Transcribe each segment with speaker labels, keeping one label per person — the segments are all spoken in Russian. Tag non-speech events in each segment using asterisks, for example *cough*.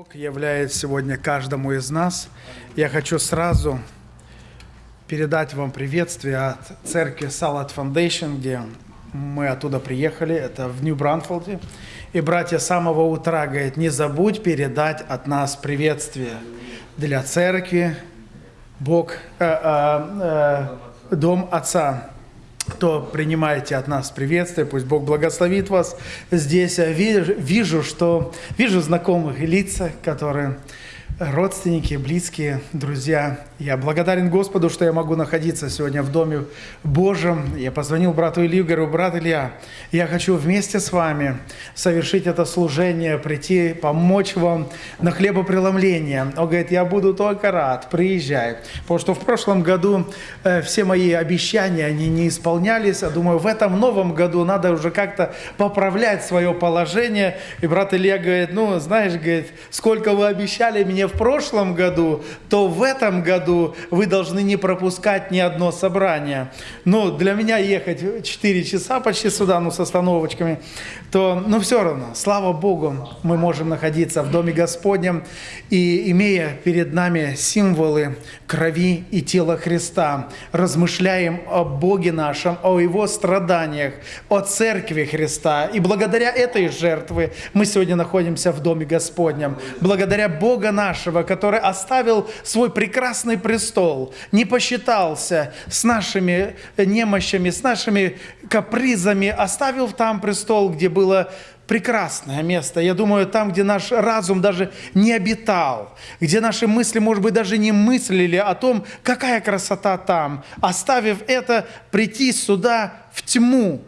Speaker 1: Бог являет сегодня каждому из нас. Я хочу сразу передать вам приветствие от церкви Салат Foundation, где мы оттуда приехали, это в Нью-Бранфолде. И братья с самого утра говорят, не забудь передать от нас приветствие для церкви, Бог, э, э, э, Дом Отца то принимаете от нас приветствие, пусть Бог благословит вас здесь. Я вижу, что вижу знакомых лица, которые родственники, близкие, друзья. Я благодарен Господу, что я могу находиться сегодня в Доме Божьем. Я позвонил брату Илью, говорю, брат Илья, я хочу вместе с вами совершить это служение, прийти, помочь вам на хлебопреломление. Он говорит, я буду только рад, приезжай. Потому что в прошлом году э, все мои обещания, они не исполнялись. Я думаю, в этом новом году надо уже как-то поправлять свое положение. И брат Илья говорит, ну, знаешь, говорит, сколько вы обещали мне в прошлом году, то в этом году вы должны не пропускать ни одно собрание. Ну, для меня ехать 4 часа почти сюда, ну, с остановочками, то, ну, все равно, слава Богу, мы можем находиться в Доме Господнем и, имея перед нами символы крови и тела Христа, размышляем о Боге нашем, о Его страданиях, о Церкви Христа. И благодаря этой жертве мы сегодня находимся в Доме Господнем. Благодаря Бога нашего, нашего, который оставил свой прекрасный престол, не посчитался с нашими немощами, с нашими капризами, оставил там престол, где было прекрасное место. Я думаю, там, где наш разум даже не обитал, где наши мысли, может быть, даже не мыслили о том, какая красота там, оставив это, прийти сюда в тьму,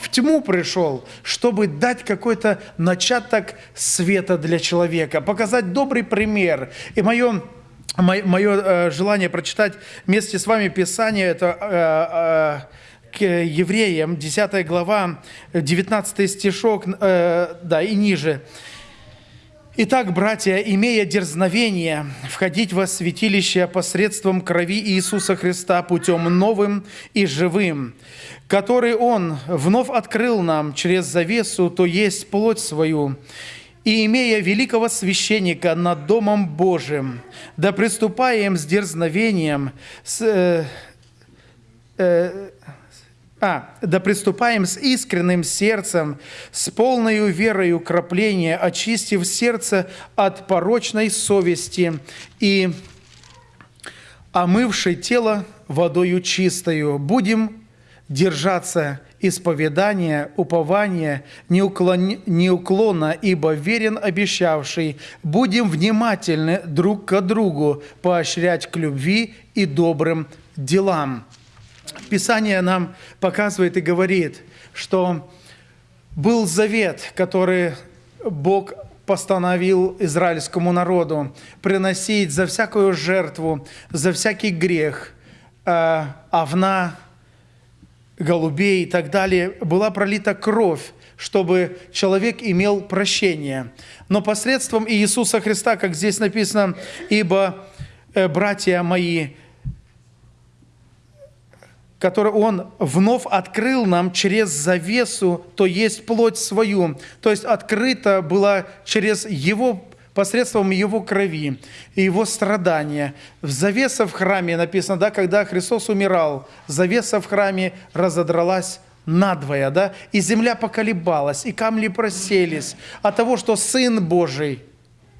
Speaker 1: в тьму пришел, чтобы дать какой-то начаток света для человека, показать добрый пример. И мое мое э, желание прочитать вместе с вами Писание, это э, э, к евреям, 10 глава, 19 стишок, да, и ниже. Итак, братья, имея дерзновение входить во святилище посредством крови Иисуса Христа путем новым и живым, который Он вновь открыл нам через завесу, то есть плоть свою, и имея великого священника над Домом Божиим, да приступаем с дерзновением, с, э, э, а, да приступаем с искренним сердцем, с полной верою крапления, очистив сердце от порочной совести и омывший тело водою чистою. Будем держаться исповедания, упования, неуклон, неуклонно, ибо верен обещавший. Будем внимательны друг к другу, поощрять к любви и добрым делам. Писание нам показывает и говорит, что был завет, который Бог постановил израильскому народу приносить за всякую жертву, за всякий грех, э, овна, голубей и так далее, была пролита кровь, чтобы человек имел прощение. Но посредством Иисуса Христа, как здесь написано, «Ибо, э, братья мои, который Он вновь открыл нам через завесу, то есть плоть свою. То есть открыта была через Его посредством Его крови и Его страдания. В завеса в храме написано, да, когда Христос умирал, завеса в храме разодралась надвое, да, и земля поколебалась, и камни проселись от того, что Сын Божий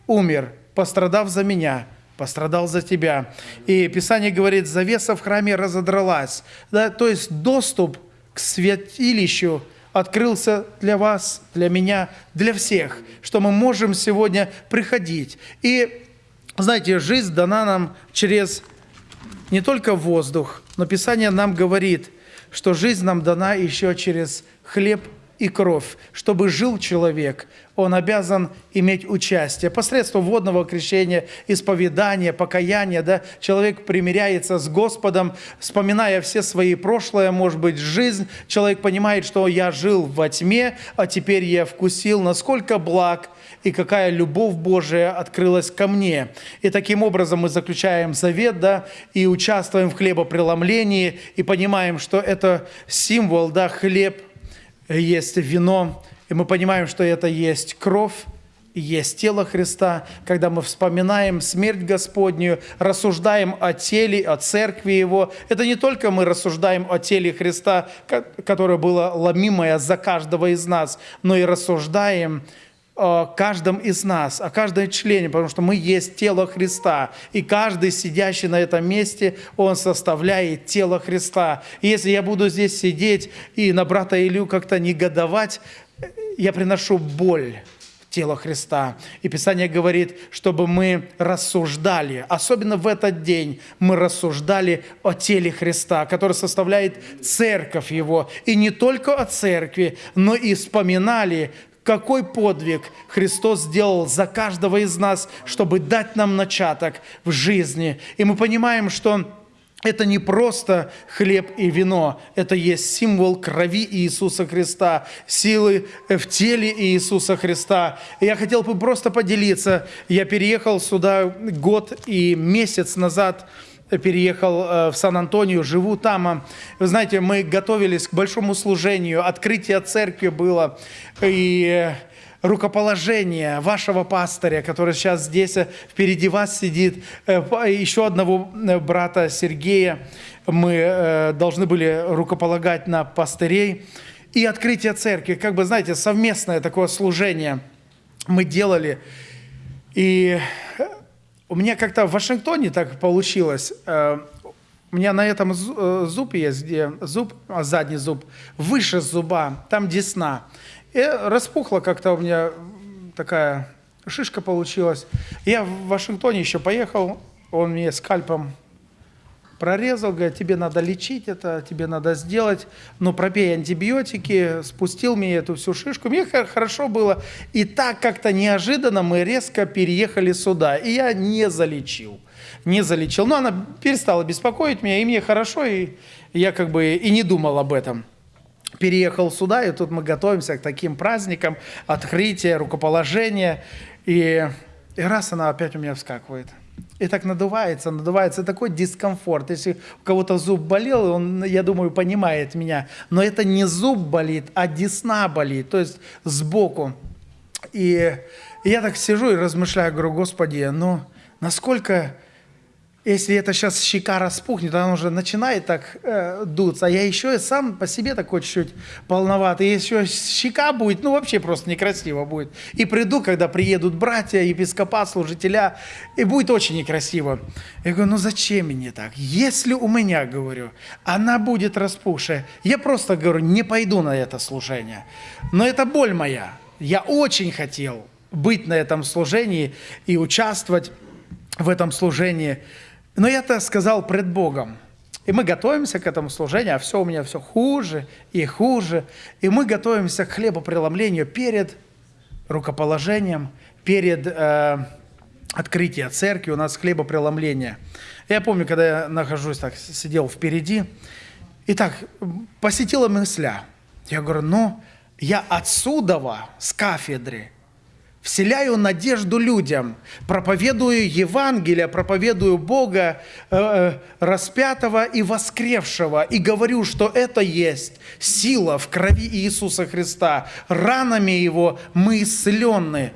Speaker 1: умер, пострадав за меня – пострадал за тебя. И Писание говорит, завеса в храме разодралась. Да, то есть доступ к святилищу открылся для вас, для меня, для всех, что мы можем сегодня приходить. И, знаете, жизнь дана нам через не только воздух, но Писание нам говорит, что жизнь нам дана еще через хлеб и кровь. Чтобы жил человек, он обязан иметь участие. Посредством водного крещения, исповедания, покаяния, да, человек примиряется с Господом, вспоминая все свои прошлое, может быть, жизнь. Человек понимает, что я жил во тьме, а теперь я вкусил, насколько благ и какая любовь Божия открылась ко мне. И таким образом мы заключаем завет, да, и участвуем в хлебопреломлении, и понимаем, что это символ, да, хлеб – есть вино, и мы понимаем, что это есть кровь есть тело Христа, когда мы вспоминаем смерть Господнюю, рассуждаем о теле, о церкви Его. Это не только мы рассуждаем о теле Христа, которое было ломимое за каждого из нас, но и рассуждаем о каждом из нас, о каждом члене, потому что мы есть тело Христа, и каждый сидящий на этом месте, он составляет тело Христа. И если я буду здесь сидеть и на брата Илью как-то негодовать, я приношу боль тело Христа. И Писание говорит, чтобы мы рассуждали, особенно в этот день мы рассуждали о теле Христа, который составляет церковь Его. И не только о церкви, но и вспоминали, какой подвиг Христос сделал за каждого из нас, чтобы дать нам начаток в жизни. И мы понимаем, что это не просто хлеб и вино, это есть символ крови Иисуса Христа, силы в теле Иисуса Христа. И я хотел бы просто поделиться. Я переехал сюда год и месяц назад, переехал э, в Сан-Антонио, живу там. Вы знаете, мы готовились к большому служению, открытие церкви было, и рукоположение вашего пастыря, который сейчас здесь э, впереди вас сидит, э, еще одного брата Сергея, мы должны были рукополагать на пастырей, и открытие церкви, как бы, знаете, совместное такое служение мы делали, и у меня как-то в Вашингтоне так получилось. Э, у меня на этом э, зубе есть, где зуб, а, задний зуб, выше зуба, там десна. И распухла как-то у меня такая шишка получилась. Я в Вашингтоне еще поехал, он мне скальпом прорезал, говорит, тебе надо лечить это, тебе надо сделать, но пропей антибиотики, спустил мне эту всю шишку. Мне хорошо было. И так как-то неожиданно мы резко переехали сюда. И я не залечил. Не залечил. Но она перестала беспокоить меня, и мне хорошо, и я как бы и не думал об этом. Переехал сюда, и тут мы готовимся к таким праздникам, открытия, рукоположения. И, и раз она опять у меня вскакивает – и так надувается, надувается, такой дискомфорт. Если у кого-то зуб болел, он, я думаю, понимает меня. Но это не зуб болит, а десна болит, то есть сбоку. И, я так сижу и размышляю, говорю, Господи, ну насколько если это сейчас щека распухнет, она уже начинает так э, дуться, а я еще и сам по себе такой чуть-чуть полноватый, еще щека будет, ну вообще просто некрасиво будет. И приду, когда приедут братья, епископат, служителя, и будет очень некрасиво. Я говорю, ну зачем мне так? Если у меня, говорю, она будет распухшая, я просто, говорю, не пойду на это служение. Но это боль моя. Я очень хотел быть на этом служении и участвовать в этом служении. Но я-то сказал пред Богом. И мы готовимся к этому служению, а все у меня все хуже и хуже. И мы готовимся к хлебопреломлению перед рукоположением, перед э, открытием церкви. У нас хлебопреломление. Я помню, когда я нахожусь так, сидел впереди, и так посетила мысля. Я говорю, ну, я отсюда, с кафедры, вселяю надежду людям, проповедую Евангелие, проповедую Бога э, э, распятого и воскревшего, и говорю, что это есть сила в крови Иисуса Христа, ранами Его мы исцелены.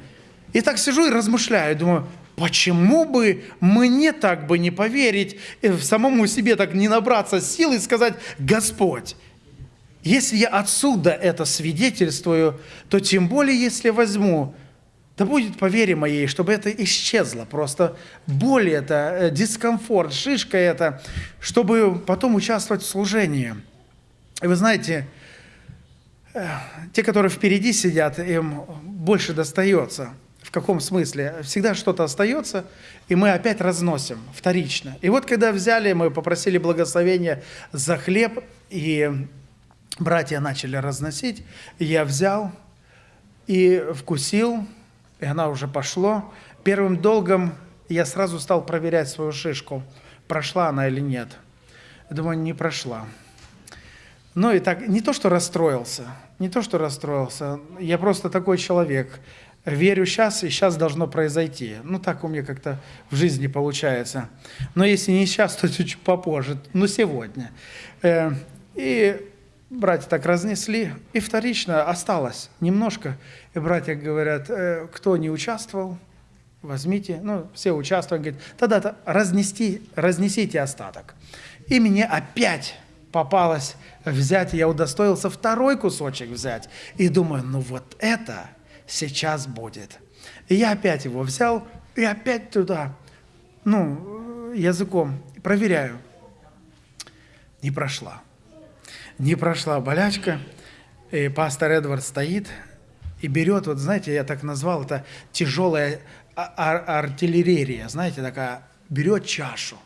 Speaker 1: И так сижу и размышляю, думаю, почему бы мне так бы не поверить, в самому себе так не набраться сил и сказать, Господь, если я отсюда это свидетельствую, то тем более, если возьму да будет по вере моей, чтобы это исчезло. Просто боль это, э, дискомфорт, шишка это, чтобы потом участвовать в служении. И вы знаете, э, те, которые впереди сидят, им больше достается. В каком смысле? Всегда что-то остается, и мы опять разносим вторично. И вот когда взяли, мы попросили благословения за хлеб, и братья начали разносить, я взял и вкусил, и она уже пошло. Первым долгом я сразу стал проверять свою шишку, прошла она или нет. Я думаю, не прошла. Ну и так, не то, что расстроился, не то, что расстроился, я просто такой человек. Верю сейчас, и сейчас должно произойти. Ну, так у меня как-то в жизни получается. Но если не сейчас, то чуть попозже, ну, сегодня. Э, и братья так разнесли, и вторично осталось немножко. И братья говорят, э, кто не участвовал, возьмите. Ну, все участвуют, говорят, тогда-то разнести, разнесите остаток. И мне опять попалось взять, я удостоился второй кусочек взять. И думаю, ну вот это сейчас будет. И я опять его взял, и опять туда, ну, языком проверяю. Не прошла. Не прошла болячка. И пастор Эдвард стоит и берет, вот знаете, я так назвал это тяжелая ар артиллерия, знаете, такая, берет чашу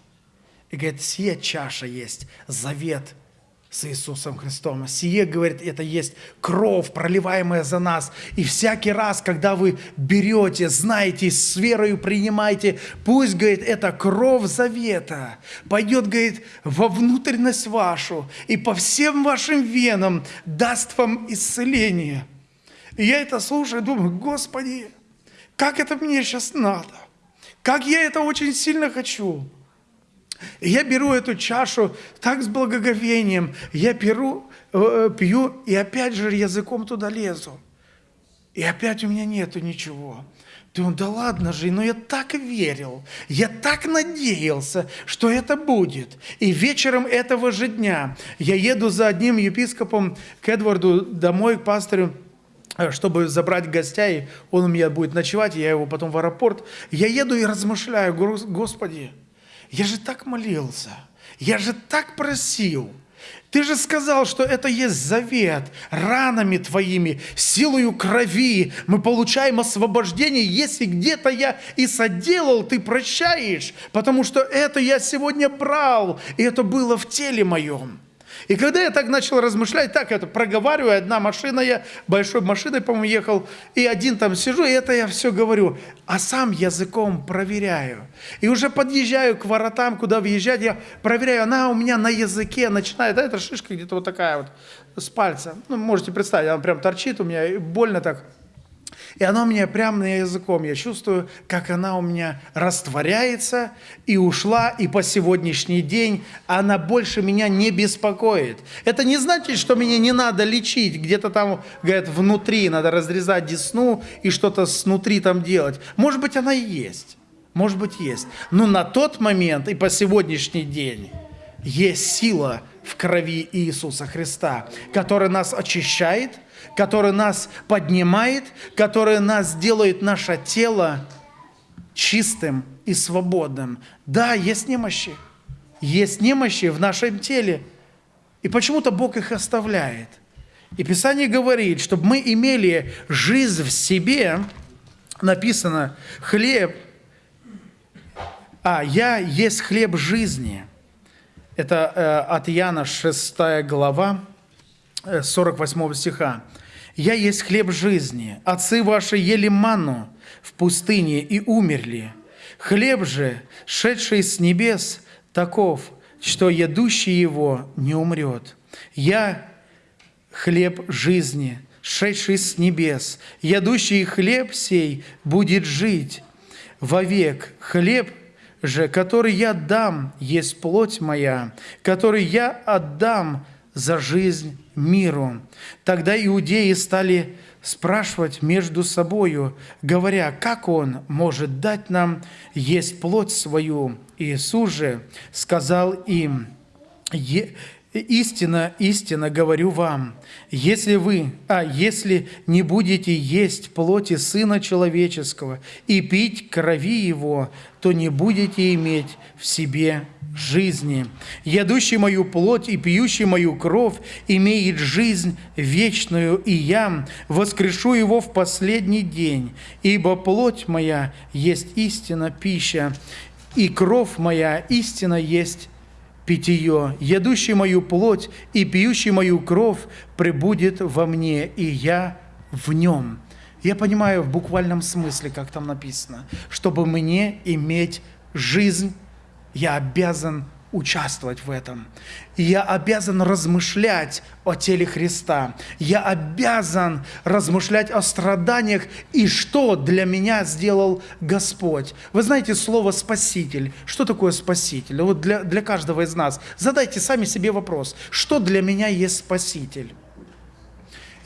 Speaker 1: и говорит, сия чаша есть завет – с Иисусом Христом. Сие, говорит, это есть кровь, проливаемая за нас. И всякий раз, когда вы берете, знаете, с верою принимаете, пусть, говорит, это кровь завета пойдет, говорит, во внутренность вашу и по всем вашим венам даст вам исцеление. И я это слушаю, думаю, Господи, как это мне сейчас надо? Как я это очень сильно хочу. И я беру эту чашу так с благоговением, я перу, э, пью, и опять же языком туда лезу. И опять у меня нету ничего. Думаю, да ладно же, но я так верил, я так надеялся, что это будет. И вечером этого же дня я еду за одним епископом к Эдварду домой, к пастору, э, чтобы забрать гостей, он у меня будет ночевать, я его потом в аэропорт. Я еду и размышляю, Господи, я же так молился, я же так просил. Ты же сказал, что это есть завет. Ранами твоими, силою крови мы получаем освобождение. Если где-то я и соделал, ты прощаешь, потому что это я сегодня брал, и это было в теле моем. И когда я так начал размышлять, так это проговариваю, одна машина, я большой машиной, по-моему, ехал, и один там сижу, и это я все говорю, а сам языком проверяю. И уже подъезжаю к воротам, куда въезжать, я проверяю, она у меня на языке начинает, да, эта шишка где-то вот такая вот с пальца. Ну, можете представить, она прям торчит у меня, и больно так. И она у меня прямо на языком, я чувствую, как она у меня растворяется и ушла, и по сегодняшний день она больше меня не беспокоит. Это не значит, что меня не надо лечить, где-то там, говорят, внутри, надо разрезать десну и что-то снутри там делать. Может быть, она и есть, может быть, есть. Но на тот момент и по сегодняшний день есть сила в крови Иисуса Христа, которая нас очищает – который нас поднимает, который нас делает наше тело чистым и свободным. Да, есть немощи. Есть немощи в нашем теле. И почему-то Бог их оставляет. И Писание говорит, чтобы мы имели жизнь в себе, написано, хлеб, а, я есть хлеб жизни. Это э, от Иоанна 6 глава, 48 э, стиха. «Я есть хлеб жизни, отцы ваши ели ману в пустыне и умерли. Хлеб же, шедший с небес, таков, что едущий его не умрет. Я хлеб жизни, шедший с небес, ядущий хлеб сей будет жить вовек. Хлеб же, который я дам, есть плоть моя, который я отдам за жизнь миру. Тогда иудеи стали спрашивать между собою, говоря, как он может дать нам есть плоть свою. Иисус же сказал им, Истина, истина говорю вам, если вы, а если не будете есть плоти Сына Человеческого и пить крови Его, то не будете иметь в себе жизни. Ядущий мою плоть и пьющий мою кровь имеет жизнь вечную, и я воскрешу его в последний день, ибо плоть моя есть истина пища, и кровь моя истина есть питье. Ядущий мою плоть и пьющий мою кровь пребудет во мне, и я в нем. Я понимаю в буквальном смысле, как там написано, чтобы мне иметь жизнь я обязан участвовать в этом. И я обязан размышлять о теле Христа. Я обязан размышлять о страданиях и что для меня сделал Господь. Вы знаете слово «спаситель». Что такое спаситель? Вот для, для каждого из нас. Задайте сами себе вопрос. Что для меня есть спаситель?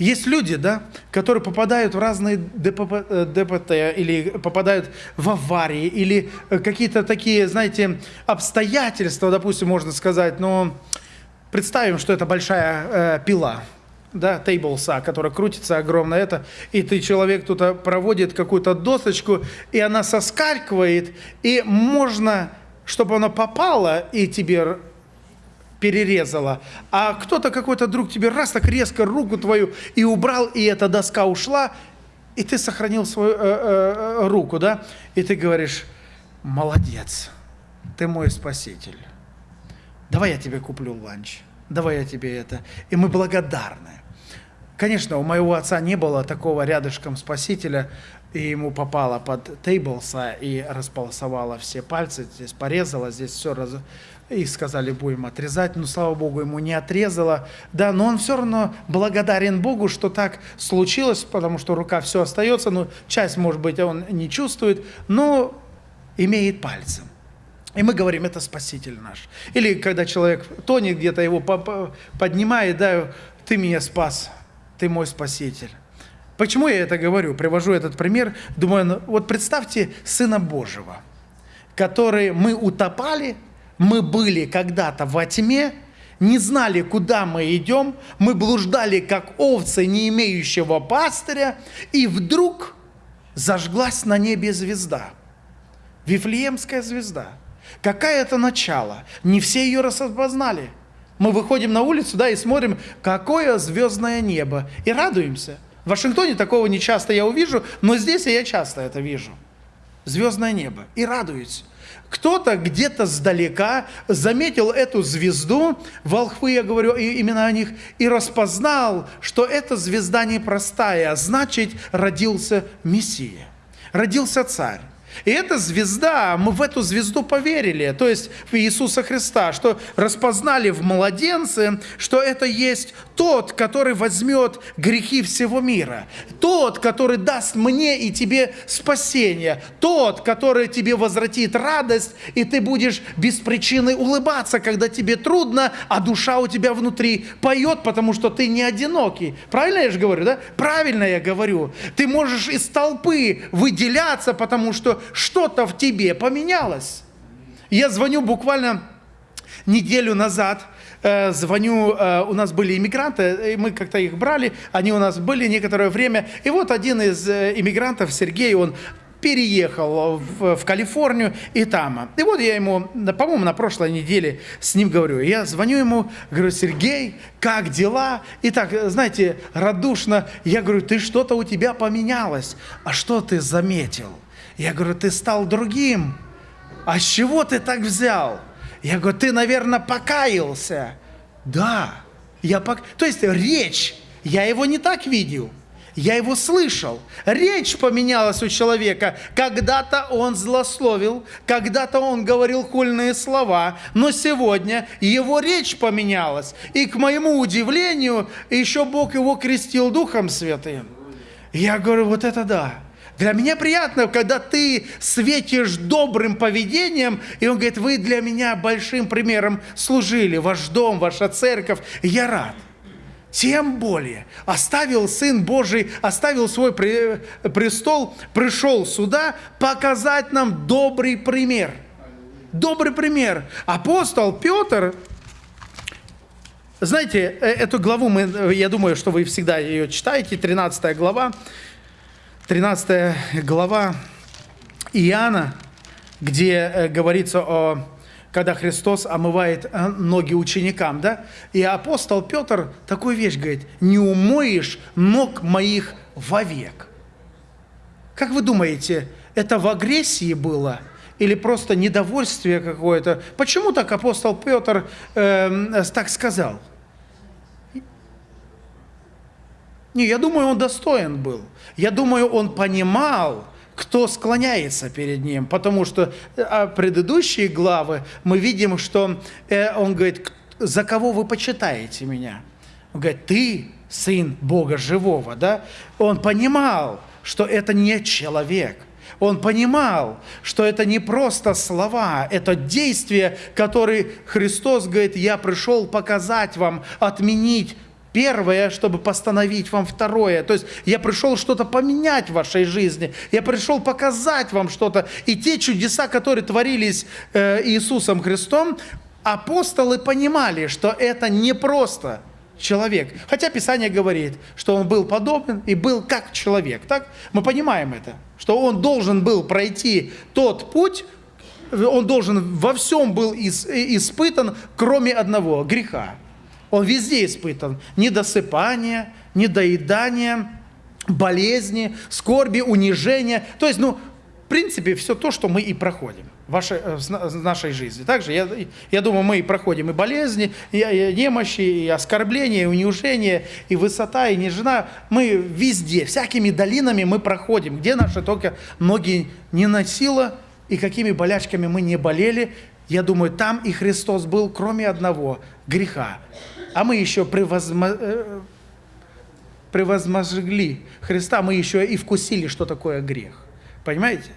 Speaker 1: Есть люди, да, которые попадают в разные ДПП, э, ДПТ или попадают в аварии или э, какие-то такие, знаете, обстоятельства, допустим, можно сказать, но представим, что это большая э, пила, да, тейблса, которая крутится огромно это, и ты человек тут проводит какую-то досочку, и она соскальзывает, и можно, чтобы она попала и тебе перерезала, а кто-то какой-то друг тебе раз так резко руку твою и убрал, и эта доска ушла, и ты сохранил свою э, э, руку, да, и ты говоришь, молодец, ты мой спаситель, давай я тебе куплю ланч, давай я тебе это, и мы благодарны. Конечно, у моего отца не было такого рядышком спасителя, и ему попало под тейблса и располосовало все пальцы, здесь порезало, здесь все раз, и сказали, будем отрезать, но, слава Богу, ему не отрезало. Да, но он все равно благодарен Богу, что так случилось, потому что рука все остается, но часть, может быть, он не чувствует, но имеет пальцем. И мы говорим, это Спаситель наш. Или когда человек тонет где-то, его поднимает, да, ты меня спас, ты мой Спаситель. Почему я это говорю? Привожу этот пример. Думаю, ну, вот представьте Сына Божьего, который мы утопали, мы были когда-то во тьме, не знали, куда мы идем, мы блуждали, как овцы, не имеющего пастыря, и вдруг зажглась на небе звезда. Вифлеемская звезда. Какая это начало? Не все ее распознали. Мы выходим на улицу, да, и смотрим, какое звездное небо, и радуемся. В Вашингтоне такого не часто я увижу, но здесь я часто это вижу. Звездное небо. И радуюсь. Кто-то где-то сдалека заметил эту звезду, волхвы, я говорю именно о них, и распознал, что эта звезда непростая, а значит, родился Мессия, родился царь. И эта звезда, мы в эту звезду поверили, то есть в Иисуса Христа, что распознали в младенце, что это есть тот, который возьмет грехи всего мира, тот, который даст мне и тебе спасение, тот, который тебе возвратит радость, и ты будешь без причины улыбаться, когда тебе трудно, а душа у тебя внутри поет, потому что ты не одинокий. Правильно я же говорю, да? Правильно я говорю. Ты можешь из толпы выделяться, потому что что-то в тебе поменялось. Я звоню буквально неделю назад, э, звоню, э, у нас были иммигранты, и мы как-то их брали, они у нас были некоторое время, и вот один из э, иммигрантов, Сергей, он переехал в, в Калифорнию и там. И вот я ему, по-моему, на прошлой неделе с ним говорю. Я звоню ему, говорю, Сергей, как дела? И так, знаете, радушно, я говорю, ты что-то у тебя поменялось. А что ты заметил? Я говорю, ты стал другим. А с чего ты так взял? Я говорю, ты, наверное, покаялся. Да, я пок... То есть речь, я его не так видел. Я его слышал. Речь поменялась у человека. Когда-то он злословил, когда-то он говорил хульные слова, но сегодня его речь поменялась. И к моему удивлению, еще Бог его крестил Духом Святым. Я говорю, вот это да. Для меня приятно, когда ты светишь добрым поведением, и он говорит, вы для меня большим примером служили, ваш дом, ваша церковь, я рад. Тем более оставил Сын Божий, оставил свой престол, пришел сюда показать нам добрый пример. Добрый пример. Апостол Петр, знаете, э, эту главу мы, я думаю, что вы всегда ее читаете, 13 глава, 13 глава Иоанна, где э, говорится о когда Христос омывает э, ноги ученикам, да? И апостол Петр такую вещь говорит, не умоешь ног моих вовек. Как вы думаете, это в агрессии было? Или просто недовольствие какое-то? Почему так апостол Петр э, так сказал? Не, я думаю, он достоин был. Я думаю, он понимал, кто склоняется перед Ним. Потому что а предыдущие главы мы видим, что э, Он говорит, за кого вы почитаете меня? Он говорит, ты сын Бога живого, да? Он понимал, что это не человек. Он понимал, что это не просто слова, это действие, которое Христос говорит, я пришел показать вам, отменить первое, чтобы постановить вам второе. То есть я пришел что-то поменять в вашей жизни. Я пришел показать вам что-то. И те чудеса, которые творились э, Иисусом Христом, апостолы понимали, что это не просто человек. Хотя Писание говорит, что он был подобен и был как человек. Так? Мы понимаем это, что он должен был пройти тот путь, он должен во всем был испытан, кроме одного – греха. Он везде испытан. Недосыпание, недоедание, болезни, скорби, унижение. То есть, ну, в принципе, все то, что мы и проходим э, в нашей жизни. Также, я, я думаю, мы и проходим и болезни, и, и немощи, и оскорбления, и унижения, и высота, и нежина. Мы везде, всякими долинами мы проходим, где наши только ноги не носило, и какими болячками мы не болели. Я думаю, там и Христос был, кроме одного – греха а мы еще превозмо... Э, Христа, мы еще и вкусили, что такое грех. Понимаете?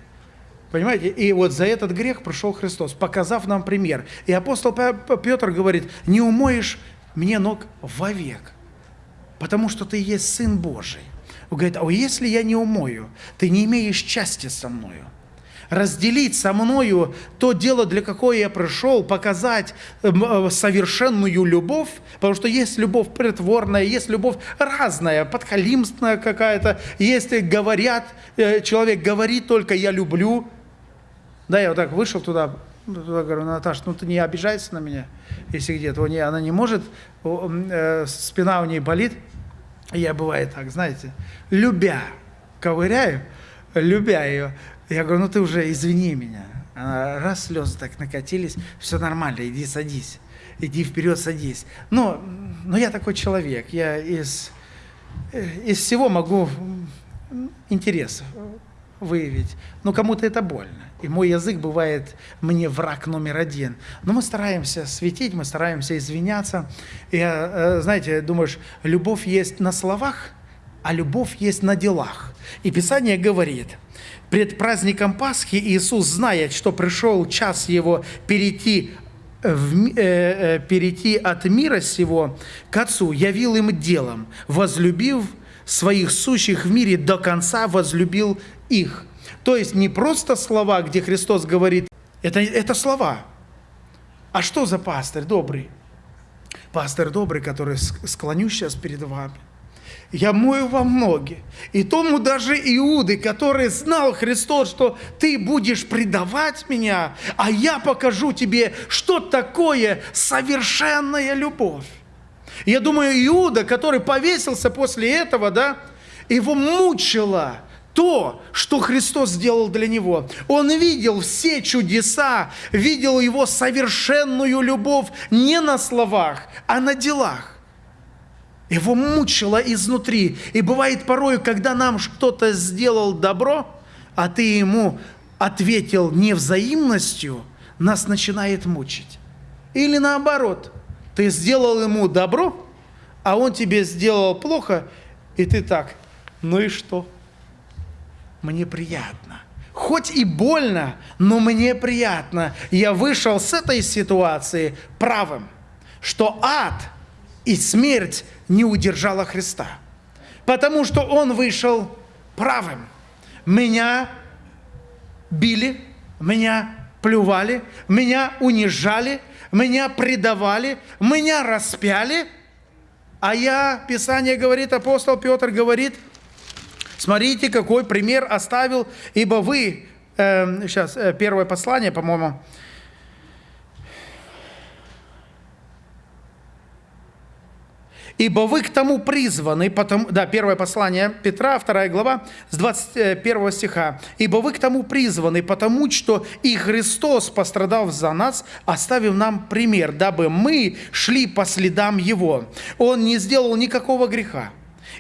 Speaker 1: Понимаете? И вот за этот грех пришел Христос, показав нам пример. И апостол Петр говорит, не умоешь мне ног вовек, потому что ты есть Сын Божий. Он говорит, а если я не умою, ты не имеешь части со мною разделить со мною то дело, для какое я пришел, показать эм, э, совершенную любовь, потому что есть любовь притворная, есть любовь разная, подхалимственная какая-то, есть говорят, э, человек говорит только «я люблю». Да, я вот так вышел туда, туда говорю, Наташа, ну ты не обижайся на меня, если где-то она не может, э, спина у ней болит, я бывает так, знаете, любя, ковыряю, любя ее, я говорю, ну ты уже извини меня. Она, раз слезы так накатились, все нормально, иди садись. Иди вперед, садись. Но, но я такой человек, я из, э, из всего могу интерес выявить. Но кому-то это больно. И мой язык бывает мне враг номер один. Но мы стараемся светить, мы стараемся извиняться. И, э, знаете, думаешь, любовь есть на словах, а любовь есть на делах. И Писание говорит – Пред праздником Пасхи Иисус, зная, что пришел час Его перейти, в, э, э, перейти от мира сего к Отцу, явил им делом, возлюбив своих сущих в мире до конца, возлюбил их. То есть не просто слова, где Христос говорит, это, это слова. А что за пастырь добрый? Пастырь добрый, который склоню сейчас перед вами – я мою вам ноги. И тому даже Иуды, который знал Христос, что ты будешь предавать меня, а я покажу тебе, что такое совершенная любовь. Я думаю, Иуда, который повесился после этого, да, его мучило то, что Христос сделал для него. Он видел все чудеса, видел его совершенную любовь не на словах, а на делах. Его мучило изнутри. И бывает порой, когда нам кто-то сделал добро, а ты ему ответил невзаимностью, нас начинает мучить. Или наоборот, ты сделал ему добро, а он тебе сделал плохо, и ты так, ну и что? Мне приятно. Хоть и больно, но мне приятно. Я вышел с этой ситуации правым, что ад и смерть не удержала Христа. Потому что Он вышел правым. Меня били, меня плювали, меня унижали, меня предавали, меня распяли. А я, Писание говорит, апостол Петр говорит, смотрите, какой пример оставил, ибо вы, э, сейчас, первое послание, по-моему, Ибо вы к тому призваны, потому, да, первое послание Петра, вторая глава, с 21 стиха. Ибо вы к тому призваны, потому что и Христос, пострадав за нас, оставив нам пример, дабы мы шли по следам Его. Он не сделал никакого греха,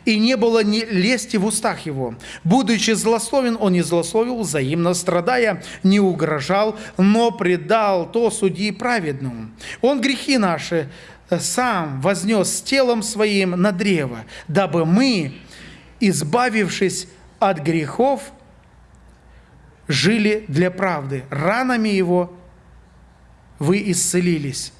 Speaker 1: и не было ни лести в устах его. Будучи злословен, он не злословил, взаимно страдая, не угрожал, но предал то судьи праведному. Он грехи наши сам вознес телом своим на древо, дабы мы, избавившись от грехов, жили для правды. Ранами его вы исцелились.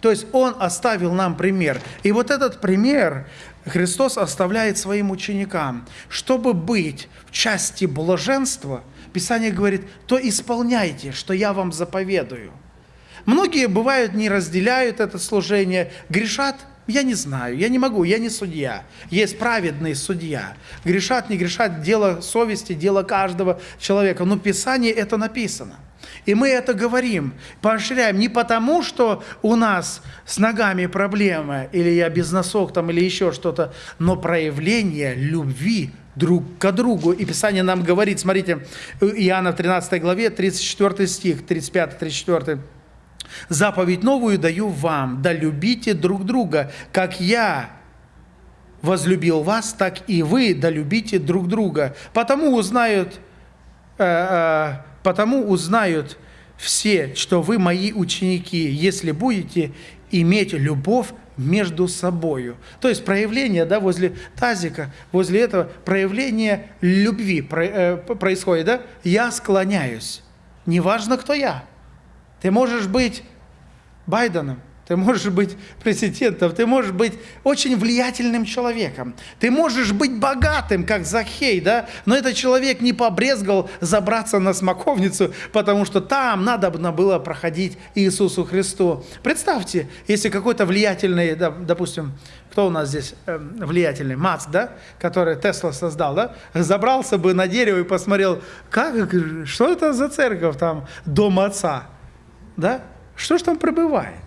Speaker 1: То есть Он оставил нам пример. И вот этот пример Христос оставляет своим ученикам. Чтобы быть в части блаженства, Писание говорит, то исполняйте, что я вам заповедую. Многие, бывают, не разделяют это служение, грешат – я не знаю, я не могу, я не судья. Есть праведный судья. Грешат, не грешат, дело совести, дело каждого человека. Но в Писании это написано. И мы это говорим, поощряем не потому, что у нас с ногами проблемы, или я без носок там, или еще что-то, но проявление любви друг к другу. И Писание нам говорит, смотрите, Иоанна в 13 главе, 34 стих, 35-34 Заповедь новую даю вам, да любите друг друга, как я возлюбил вас, так и вы да любите друг друга. Потому узнают, э, э, потому узнают все, что вы мои ученики, если будете иметь любовь между собою. То есть проявление, да, возле тазика, возле этого проявление любви э, происходит, да? Я склоняюсь. Неважно, кто я. Ты можешь быть Байденом, ты можешь быть президентом, ты можешь быть очень влиятельным человеком. Ты можешь быть богатым, как Захей, да? Но этот человек не побрезгал забраться на смоковницу, потому что там надо было проходить Иисусу Христу. Представьте, если какой-то влиятельный, допустим, кто у нас здесь э, влиятельный? Маск, да? Который Тесла создал, да? Забрался бы на дерево и посмотрел, как, что это за церковь там, дом отца, да? Что же там пребывает?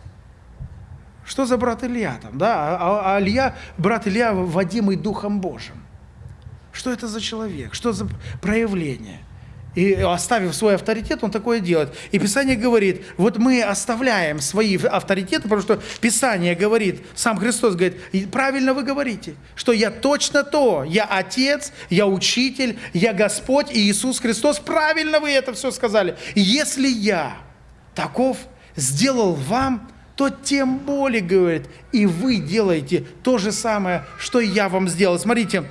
Speaker 1: Что за брат Илья там, да? А, а Илья, брат Илья, водимый Духом Божьим. Что это за человек? Что за проявление? И оставив свой авторитет, он такое делает. И Писание говорит, вот мы оставляем свои авторитеты, потому что Писание говорит, сам Христос говорит, правильно вы говорите, что я точно то, я Отец, я Учитель, я Господь и Иисус Христос. Правильно вы это все сказали. Если я таков, сделал вам, то тем более, говорит, и вы делаете то же самое, что я вам сделал. Смотрите,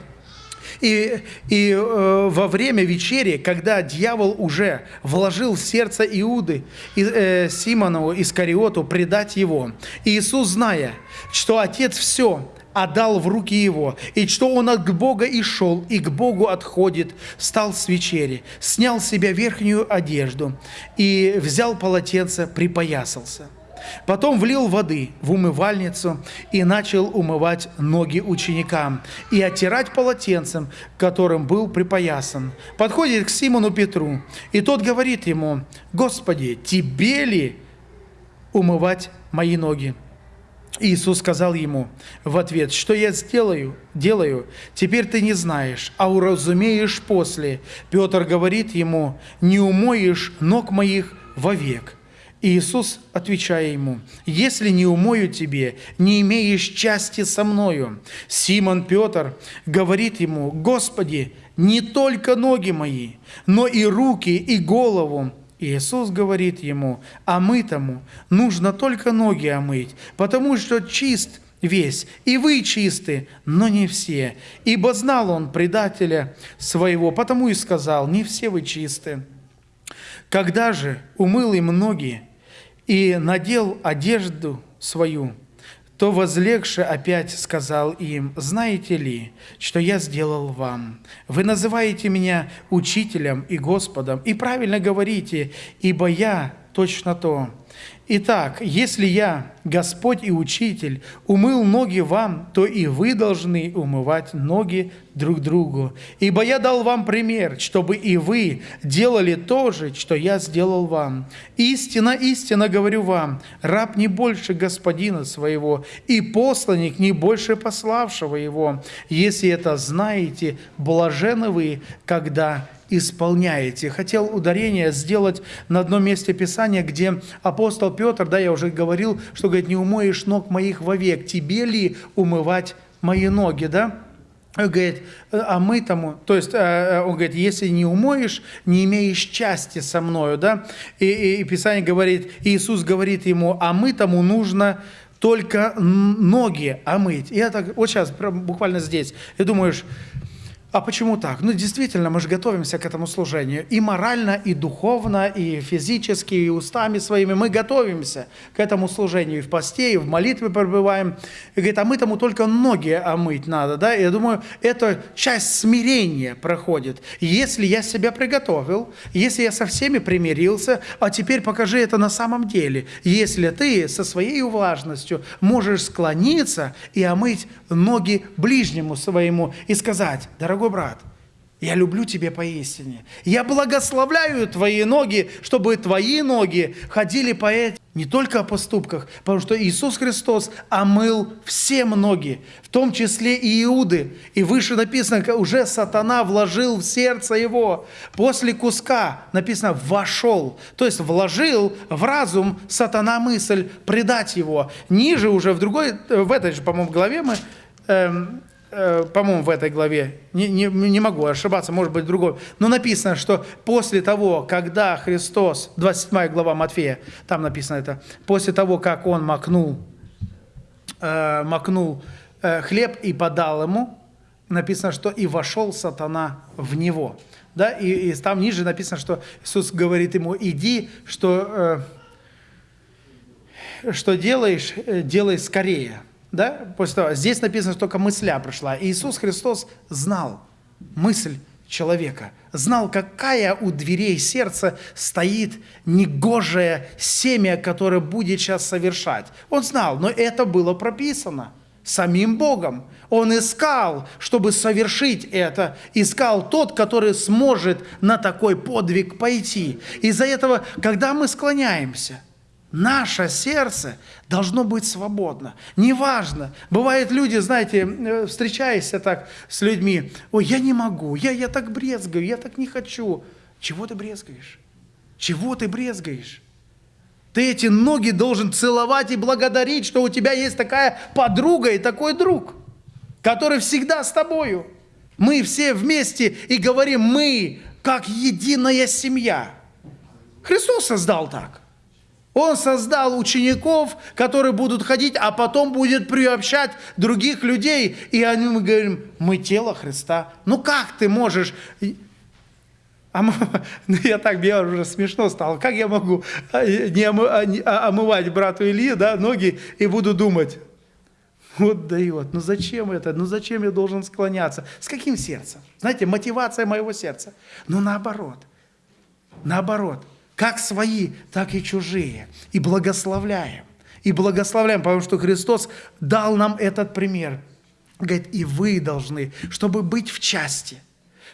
Speaker 1: и, и э, во время вечери, когда дьявол уже вложил в сердце Иуды, и, э, Симонову, Искариоту, предать его, Иисус, зная, что Отец все отдал в руки его, и что он от Бога и шел, и к Богу отходит, встал с вечери, снял с себя верхнюю одежду и взял полотенце, припоясался. Потом влил воды в умывальницу и начал умывать ноги ученикам и оттирать полотенцем, которым был припоясан. Подходит к Симону Петру, и тот говорит ему, «Господи, тебе ли умывать мои ноги?» Иисус сказал ему в ответ, что я сделаю, делаю, теперь ты не знаешь, а уразумеешь после. Петр говорит ему, не умоешь ног моих вовек. Иисус, отвечая ему, «Если не умою тебе, не имеешь части со мною». Симон Петр говорит ему, «Господи, не только ноги мои, но и руки, и голову». Иисус говорит ему, а мы тому нужно только ноги омыть, потому что чист весь, и вы чисты, но не все. Ибо знал он предателя своего, потому и сказал, не все вы чисты. Когда же умыл им ноги и надел одежду свою, то возлегши опять сказал им, «Знаете ли, что я сделал вам? Вы называете меня учителем и Господом, и правильно говорите, ибо я точно то. Итак, если я, Господь и Учитель, умыл ноги вам, то и вы должны умывать ноги друг другу. Ибо я дал вам пример, чтобы и вы делали то же, что я сделал вам. Истина, истина говорю вам, раб не больше господина своего, и посланник не больше пославшего его. Если это знаете, блажены вы, когда исполняете. Хотел ударение сделать на одном месте Писания, где апостол Петр, да, я уже говорил, что, говорит, не умоешь ног моих вовек, тебе ли умывать мои ноги, да? Он говорит, а мы тому, то есть э, он говорит, если не умоешь, не имеешь части со мною, да, и, и, и Писание говорит, Иисус говорит ему, а мы тому нужно только ноги омыть. И это вот сейчас, буквально здесь, и думаешь, а почему так? Ну, действительно, мы же готовимся к этому служению. И морально, и духовно, и физически, и устами своими. Мы готовимся к этому служению. И в посте, и в молитве пребываем. И говорит, а мы тому только ноги омыть надо. Да? Я думаю, это часть смирения проходит. Если я себя приготовил, если я со всеми примирился, а теперь покажи это на самом деле. Если ты со своей влажностью можешь склониться и омыть ноги ближнему своему и сказать, дорогой дорогой брат, я люблю тебя поистине. Я благословляю твои ноги, чтобы твои ноги ходили по этим, не только о поступках, потому что Иисус Христос омыл все ноги, в том числе и Иуды. И выше написано, уже сатана вложил в сердце его. После куска написано «вошел». То есть вложил в разум сатана мысль предать его. Ниже уже в другой, в этой же, по-моему, главе мы эм, по-моему, в этой главе, не, не, не могу ошибаться, может быть, другой, но написано, что после того, когда Христос, 27 глава Матфея, там написано это, после того, как Он макнул, э, макнул э, хлеб и подал ему, написано, что и вошел сатана в него. Да? И, и там ниже написано, что Иисус говорит ему, иди, что, э, что делаешь, э, делай скорее. Да? После того, здесь написано, что только мысля прошла. Иисус Христос знал мысль человека, знал, какая у дверей сердца стоит негожее семя, которое будет сейчас совершать. Он знал, но это было прописано самим Богом. Он искал, чтобы совершить это, искал тот, который сможет на такой подвиг пойти. Из-за этого, когда мы склоняемся – Наше сердце должно быть свободно. Неважно. Бывают люди, знаете, э, встречаясь так с людьми, ой, я не могу, я, я так брезгаю, я так не хочу. Чего ты брезгаешь? Чего ты брезгаешь? Ты эти ноги должен целовать и благодарить, что у тебя есть такая подруга и такой друг, который всегда с тобою. Мы все вместе и говорим, мы как единая семья. Христос создал так. Он создал учеников, которые будут ходить, а потом будет приобщать других людей. И они, мы говорим, мы тело Христа. Ну как ты можешь... А *laughs* ну, я так, мне уже смешно стало. Как я могу а, не а, а, омывать брату Ильи да, ноги и буду думать, вот дает, ну зачем это, ну зачем я должен склоняться? С каким сердцем? Знаете, мотивация моего сердца. Ну наоборот, наоборот – как свои, так и чужие. И благословляем. И благословляем, потому что Христос дал нам этот пример. Говорит, и вы должны, чтобы быть в части,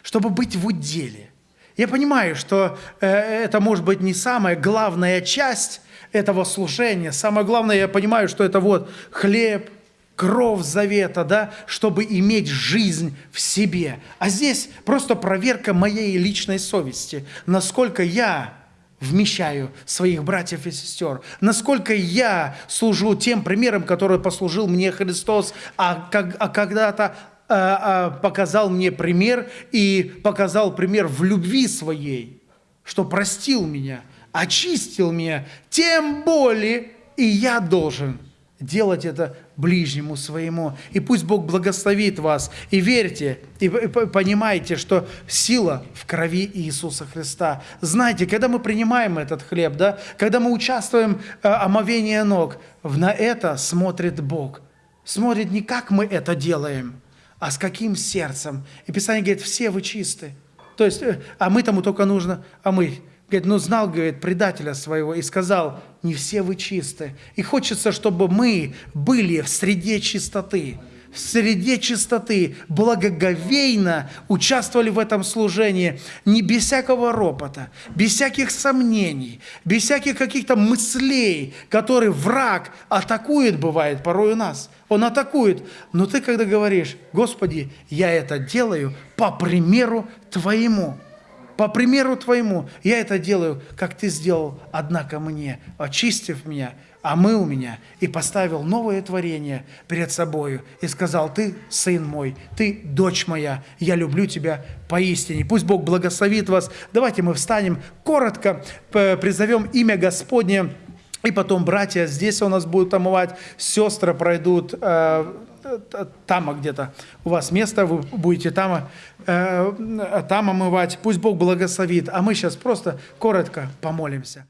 Speaker 1: чтобы быть в уделе. Я понимаю, что э, это может быть не самая главная часть этого служения. Самое главное, я понимаю, что это вот хлеб, кровь завета, да, чтобы иметь жизнь в себе. А здесь просто проверка моей личной совести, насколько я вмещаю своих братьев и сестер, насколько я служу тем примером, который послужил мне Христос, а, как, а когда-то а, а, показал мне пример и показал пример в любви своей, что простил меня, очистил меня, тем более и я должен делать это ближнему своему. И пусть Бог благословит вас. И верьте, и понимайте, что сила в крови Иисуса Христа. Знаете, когда мы принимаем этот хлеб, да, когда мы участвуем э, омовении ног, на это смотрит Бог. Смотрит не как мы это делаем, а с каким сердцем. И Писание говорит, все вы чисты. То есть, э, а мы тому только нужно, мы Говорит, ну знал, говорит, предателя своего и сказал, не все вы чисты. И хочется, чтобы мы были в среде чистоты, в среде чистоты, благоговейно участвовали в этом служении, не без всякого ропота, без всяких сомнений, без всяких каких-то мыслей, которые враг атакует, бывает, порой у нас. Он атакует. Но ты когда говоришь, Господи, я это делаю по примеру Твоему – по примеру Твоему. Я это делаю, как Ты сделал, однако мне, очистив меня, омыл меня и поставил новое творение перед собою и сказал, ты сын мой, ты дочь моя, я люблю тебя поистине. Пусть Бог благословит вас. Давайте мы встанем, коротко призовем имя Господне, и потом братья здесь у нас будут омывать, сестры пройдут э, там где-то у вас место, вы будете там, э, там омывать. Пусть Бог благословит. А мы сейчас просто коротко помолимся.